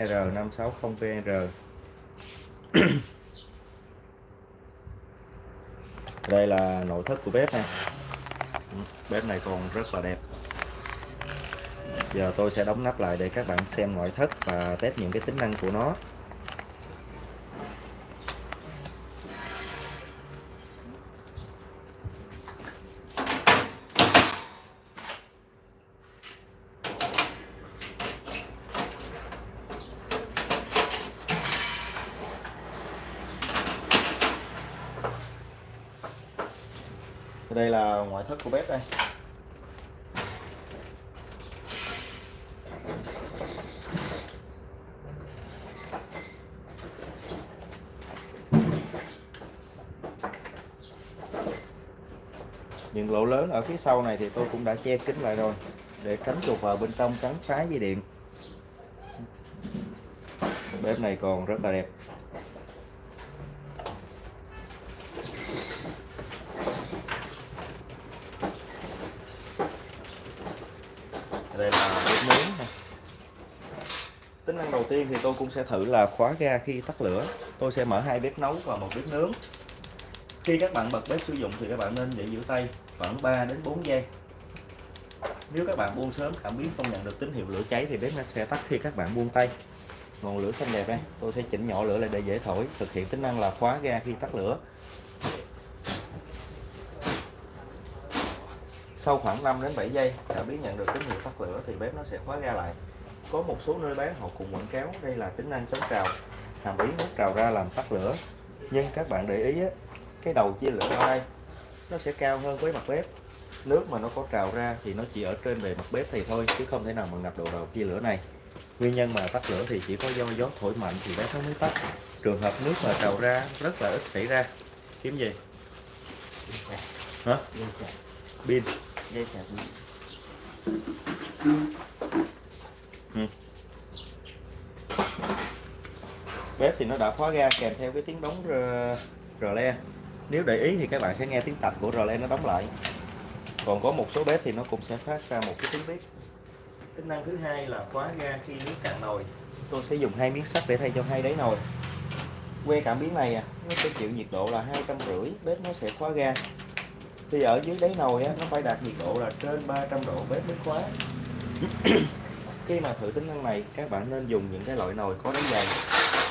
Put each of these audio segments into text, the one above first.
R560VR đây là nội thất của bếp nè bếp này còn rất là đẹp. Giờ tôi sẽ đóng nắp lại để các bạn xem nội thất và test những cái tính năng của nó. Đây là ngoại thất của bếp đây. Những lỗ lớn ở phía sau này thì tôi cũng đã che kín lại rồi, để tránh chuột vào bên trong cắn phá dây điện. Bếp này còn rất là đẹp. Đây là bếp nướng này. tính năng đầu tiên thì tôi cũng sẽ thử là khóa ga khi tắt lửa. Tôi sẽ mở hai bếp nấu và một bếp nướng. Khi các bạn bật bếp sử dụng thì các bạn nên để giữ tay khoảng 3 đến 4 giây. Nếu các bạn buông sớm cảm biến không nhận được tín hiệu lửa cháy thì bếp nó sẽ tắt khi các bạn buông tay. Ngọn lửa xanh đẹp đây. Tôi sẽ chỉnh nhỏ lửa lại để dễ thổi. Thực hiện tính năng là khóa ga khi tắt lửa. Sau khoảng 5 đến 7 giây cảm biến nhận được tín hiệu tắt lửa thì bếp nó sẽ khóa ga lại. Có một số nơi bán họ cùng quảng cáo đây là tính năng chống trào hàm ý hút trào ra làm tắt lửa. Nhưng các bạn để ý á, cái đầu chia lửa ở đây nó sẽ cao hơn với mặt bếp. Nước mà nó có trào ra thì nó chỉ ở trên bề mặt bếp thì thôi chứ không thể nào mà ngập độ đầu chia lửa này. Nguyên nhân mà tắt lửa thì chỉ có do gió thổi mạnh thì bếp nó mới tắt. Trường hợp nước mà trào ra rất là ít xảy ra. Kiếm gì? Hả? Pin Dây sạc ừ. bếp thì nó đã khóa ga kèm theo cái tiếng đóng rờ, rờ le. Nếu để ý thì các bạn sẽ nghe tiếng tạch của rờ le nó đóng lại. Còn có một số bếp thì nó cũng sẽ phát ra một cái tiếng bếp. Tính năng thứ hai là khóa ga khi nước cạn nồi. Tôi sẽ dùng hai miếng sắt để thay cho hai đáy nồi. Que cảm biến này à, nó sẽ chịu nhiệt độ là hai trăm rưỡi. Bếp nó sẽ khóa ga thì ở dưới đáy nồi á, nó phải đạt nhiệt độ là trên 300 độ bếp mới khóa khi mà thử tính năng này các bạn nên dùng những cái loại nồi có đáy dày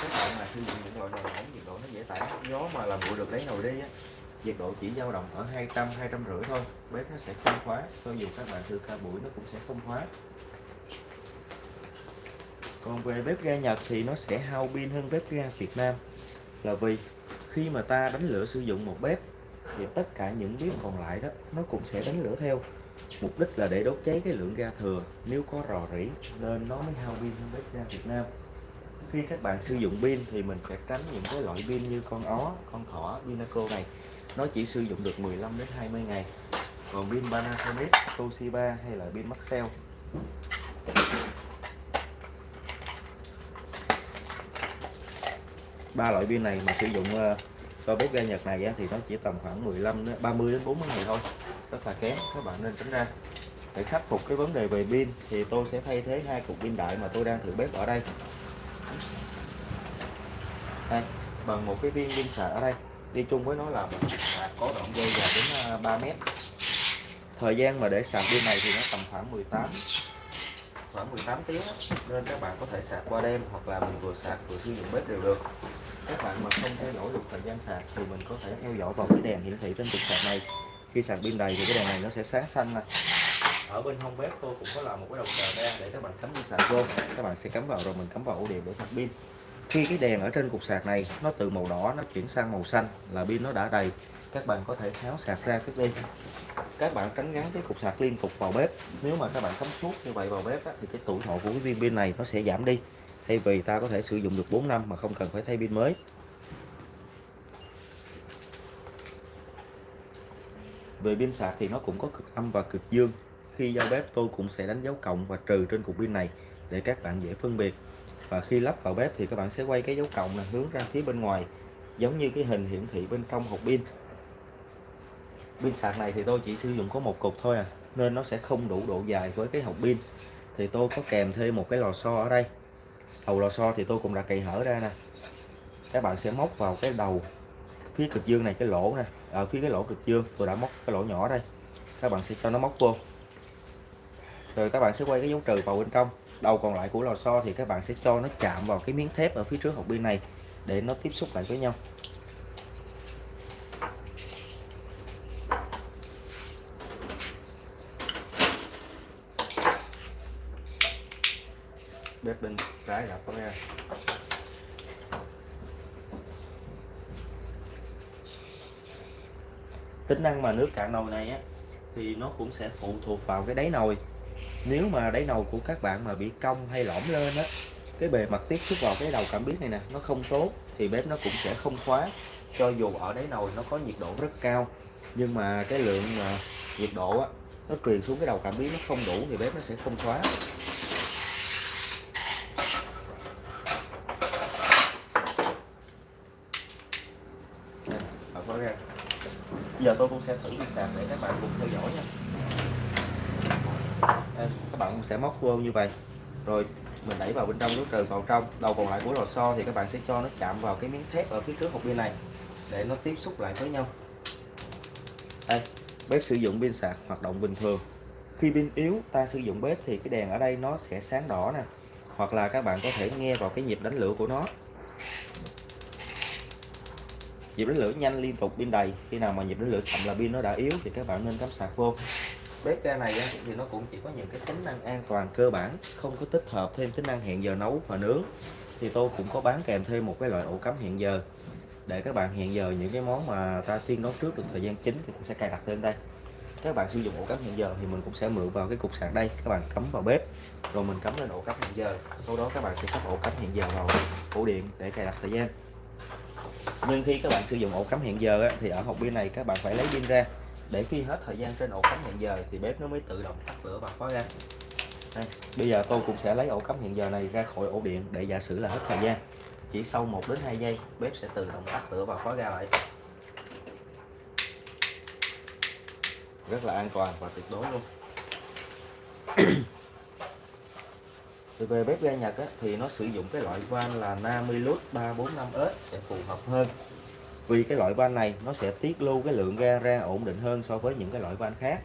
các bạn mà sử dụng những loại nồi nóng nhiệt độ nó dễ tản gió mà làm nguội được đáy nồi đi á nhiệt độ chỉ dao động ở 200 250 thôi. Bếp nó sẽ không khóa. Cho dù các bạn thử ca buổi nó cũng sẽ không khóa. Còn về bếp ga Nhật thì nó sẽ hao pin hơn bếp ga Việt Nam. Là vì khi mà ta đánh lửa sử dụng một bếp thì tất cả những bếp còn lại đó, nó cũng sẽ đánh lửa theo. Mục đích là để đốt cháy cái lượng ga thừa. Nếu có rò rỉ, nên nó mới hao pin hơn bếp ga Việt Nam. Khi các bạn sử dụng pin thì mình sẽ tránh những cái loại pin như con ó, con thỏ, Vinaco này. Nó chỉ sử dụng được 15 đến 20 ngày. Còn pin Panasonic, Toshiba hay là pin Maxell? Ba loại pin này mà sử dụng ờ, so bếp ga Nhật này thì nó chỉ tầm khoảng 15 đến 30 đến 40 ngày thôi. Rất là kém, các bạn nên tránh ra. Để khắc phục cái vấn đề về pin, thì tôi sẽ thay thế hai cục pin đại mà tôi đang thử bếp ở đây. Đây, bằng một cái viên pin sạc ở đây. Đi chung với nó là một sạc có đoạn dây dài đến à, 3 mét. Thời gian mà để sạc pin này thì nó tầm khoảng 18 khoảng 18 tiếng nên các bạn có thể sạc qua đêm hoặc là mình vừa sạc vừa sử dụng bếp đều được các bạn mà không theo dõi được thời gian sạc thì mình có thể theo dõi vào cái đèn hiển thị trên cục sạc này. Khi sạc pin đầy thì cái đèn này nó sẽ sáng xanh này ở bên hông bếp tôi cũng có làm một cái đầu chờ ra để các bạn cắm pin sạc vô. Các bạn sẽ cắm vào rồi mình cắm vào ổ điện để sạc pin. Khi cái đèn ở trên cục sạc này nó từ màu đỏ nó chuyển sang màu xanh là pin nó đã đầy các bạn có thể tháo sạc ra cất đi. Các bạn tránh gắn cái cục sạc liên tục vào bếp. Nếu mà các bạn cắm suốt như vậy vào bếp á, thì cái tuổi thọ của cái viên pin này nó sẽ giảm đi thay vì ta có thể sử dụng được 4 năm mà không cần phải thay pin mới. Về pin sạc thì nó cũng có cực âm và cực dương. Khi giao bếp, tôi cũng sẽ đánh dấu cộng và trừ trên cục pin này để các bạn dễ phân biệt. Và khi lắp vào bếp thì các bạn sẽ quay cái dấu cộng là hướng ra phía bên ngoài, giống như cái hình hiển thị bên trong hộp pin. Pin sạc này thì tôi chỉ sử dụng có một cục thôi à nên nó sẽ không đủ độ dài với cái hộp pin. Thì tôi có kèm thêm một cái lò xo ở đây đầu lò xo thì tôi cũng đã cày hở ra nè. Các bạn sẽ móc vào cái đầu phía cực dương này, cái lỗ nè. Ở phía cái lỗ cực dương, tôi đã móc cái lỗ nhỏ đây. Các bạn sẽ cho nó móc vô. Rồi các bạn sẽ quay cái dấu trừ vào bên trong. Đầu còn lại của lò xo thì các bạn sẽ cho nó chạm vào cái miếng thép ở phía trước hộp pin này để nó tiếp xúc lại với nhau. Bếp bên trái là con ra tính năng mà nước cạn nồi này á, thì nó cũng sẽ phụ thuộc vào cái đáy nồi. Nếu mà đáy nồi của các bạn mà bị cong hay lõm lên á, cái bề mặt tiếp xúc vào cái đầu cảm biến này nè, nó không tốt, thì bếp nó cũng sẽ không khóa. Cho dù ở đáy nồi nó có nhiệt độ rất cao, nhưng mà cái lượng mà nhiệt độ á, nó truyền xuống cái đầu cảm biến nó không đủ thì bếp nó sẽ không khóa. Nè, ra giờ tôi cũng sẽ thử cái sạc để các bạn cùng theo dõi nha. Đây, các bạn cũng sẽ móc vô như vậy. Rồi mình đẩy vào bên trong nút trừ vào trong. Đầu còn lại của lò xo thì các bạn sẽ cho nó chạm vào cái miếng thép ở phía trước hộp pin này để nó tiếp xúc lại với nhau. Đây bếp sử dụng pin sạc hoạt động bình thường. Khi pin yếu ta sử dụng bếp thì cái đèn ở đây nó sẽ sáng đỏ nè. Hoặc là các bạn có thể nghe vào cái nhịp đánh lửa của nó nhịp đánh lửa nhanh liên tục pin đầy. Khi nào mà nhịp đánh lửa chậm là pin nó đã yếu thì các bạn nên cắm sạc vô. Bếp ga này thì nó cũng chỉ có những cái tính năng an toàn cơ bản, không có tích hợp thêm tính năng hẹn giờ nấu và nướng. Thì tôi cũng có bán kèm thêm một cái loại ổ cắm hẹn giờ. Để các bạn hẹn giờ những cái món mà ta tiên nấu trước được thời gian chính thì sẽ cài đặt lên đây. Các bạn sử dụng ổ cắm hẹn giờ thì mình cũng sẽ mượn vào cái cục sạc đây. Các bạn cắm vào bếp, rồi mình cắm lên ổ cắm hẹn giờ. Sau đó các bạn sẽ cắm ổ cắm hẹn giờ vào ổ điện để cài đặt thời gian nhưng khi các bạn sử dụng ổ cắm hẹn giờ thì ở hộp pin này các bạn phải lấy pin ra. Để khi hết thời gian trên ổ cắm hẹn giờ thì bếp nó mới tự động tắt lửa và khóa ra đây, bây giờ tôi cũng sẽ lấy ổ cắm hẹn giờ này ra khỏi ổ điện để giả sử là hết thời gian. Chỉ sau 1 đến 2 giây bếp sẽ tự động tắt lửa và khóa ra lại. Rất là an toàn và tuyệt đối luôn thì về bếp ga Nhật á, thì nó sử dụng cái loại van là Namilus 345S sẽ phù hợp hơn. Vì cái loại van này nó sẽ tiết lưu cái lượng ga ra ổn định hơn so với những cái loại van khác.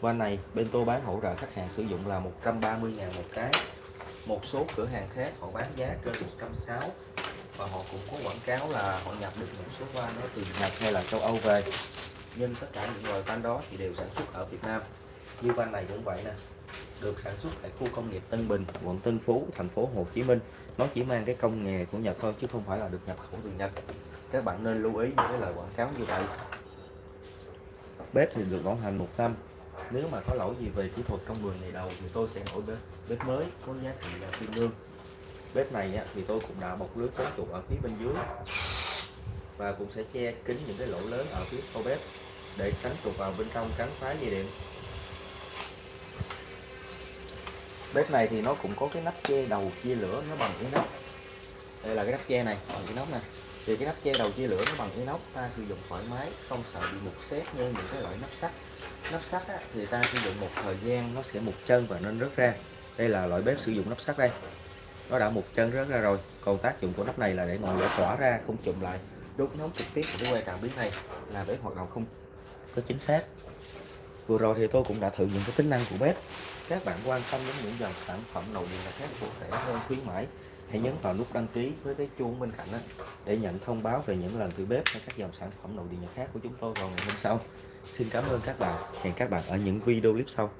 Van này bên tôi bán hỗ trợ khách hàng sử dụng là 130 ngàn một cái. Một số cửa hàng khác họ bán giá trên 160 và họ cũng có quảng cáo là họ nhập được một số van nó từ Nhật hay là châu Âu về. Nhưng tất cả những loại van đó thì đều sản xuất ở Việt Nam. Như van này cũng vậy nè được sản xuất tại khu công nghiệp Tân Bình, quận Tân Phú, thành phố Hồ Chí Minh. Nó chỉ mang cái công nghệ của Nhật thôi chứ không phải là được nhập khẩu từ Nhật. Các bạn nên lưu ý những cái lời quảng cáo như vậy. Bếp thì được bảo hành một năm. Nếu mà có lỗi gì về kỹ thuật trong 10 ngày đầu thì tôi sẽ đổi bếp, bếp mới có giá trị là tương đương. Bếp này thì tôi cũng đã bọc lưới chống chuột ở phía bên dưới và cũng sẽ che kín những cái lỗ lớn ở phía sau bếp để tránh trục vào bên trong cắn phá dây điện bếp này thì nó cũng có cái nắp che đầu chia lửa nó bằng inox. Đây là cái nắp che này bằng inox này thì cái nắp che đầu chia lửa nó bằng inox ta sử dụng thoải mái không sợ bị mục xét như những cái loại nắp sắt. Nắp sắt á, thì ta sử dụng một thời gian nó sẽ mục chân và nên rớt ra. Đây là loại bếp sử dụng nắp sắt đây. Nó đã mục chân rớt ra rồi. Còn tác dụng của nắp này là để ngọn lửa tỏa ra không chụm lại. Đốt nóng trực tiếp của cái que cảm biến này là bếp hoạt động không có chính xác vừa rồi thì tôi cũng đã thử những cái tính năng của bếp. Các bạn quan tâm đến những dòng sản phẩm đầu điện là khác cụ thể hơn, khuyến mãi, hãy nhấn vào nút đăng ký với cái chuông bên cạnh đó để nhận thông báo về những lần thử bếp hay các dòng sản phẩm nội điện nhật khác của chúng tôi vào ngày hôm sau. Xin cảm ơn các bạn. Hẹn các bạn ở những video clip sau.